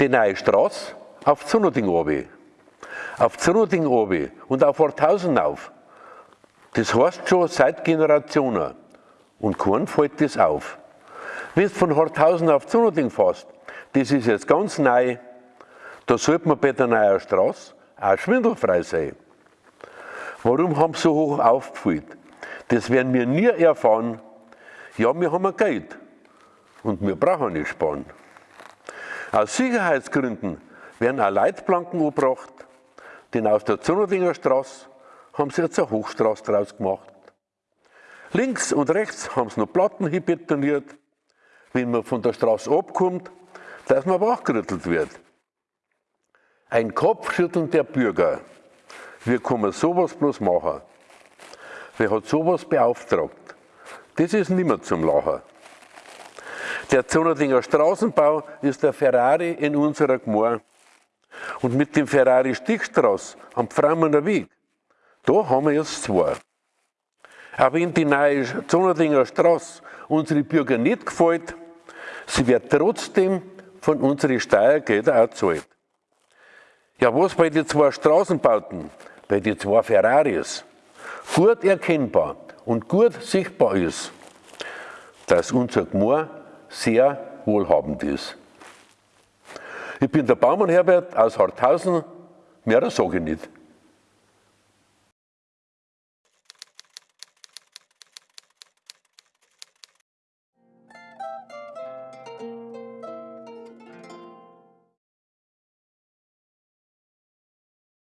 die neue Straße auf Zunoding obi, auf Zunoding obi und auf Horthausen auf. Das heißt schon seit Generationen. Und kein fällt das auf. Wenn du von Horthausen auf Zunoding fährst, das ist jetzt ganz neu, da sollte man bei der neuen Straße auch schwindelfrei sein. Warum haben sie so hoch aufgefüllt? Das werden wir nie erfahren. Ja, wir haben Geld und wir brauchen nicht sparen. Aus Sicherheitsgründen werden auch Leitplanken angebracht, denn aus der Zunnerdinger Straße haben sie jetzt eine Hochstraße draus gemacht. Links und rechts haben sie noch Platten hinbetoniert, wenn man von der Straße abkommt, dass man wachgerüttelt wird. Ein Kopfschütteln der Bürger. Wie kann man sowas bloß machen? Wer hat sowas beauftragt? Das ist nicht mehr zum Lachen. Der Zonnerdinger Straßenbau ist der Ferrari in unserer Gemeinde. Und mit dem Ferrari Stichstraße am Pframmener Weg, da haben wir jetzt zwei. Aber wenn die neue Zonnerdinger Straße unsere Bürger nicht gefällt, sie wird trotzdem von unseren Steuergeldern auch gezahlt. Ja, was bei den zwei Straßenbauten, bei den zwei Ferraris, gut erkennbar und gut sichtbar ist, dass unser Gmoor sehr wohlhabend ist. Ich bin der Baumann Herbert aus Harthausen, mehr sage ich nicht.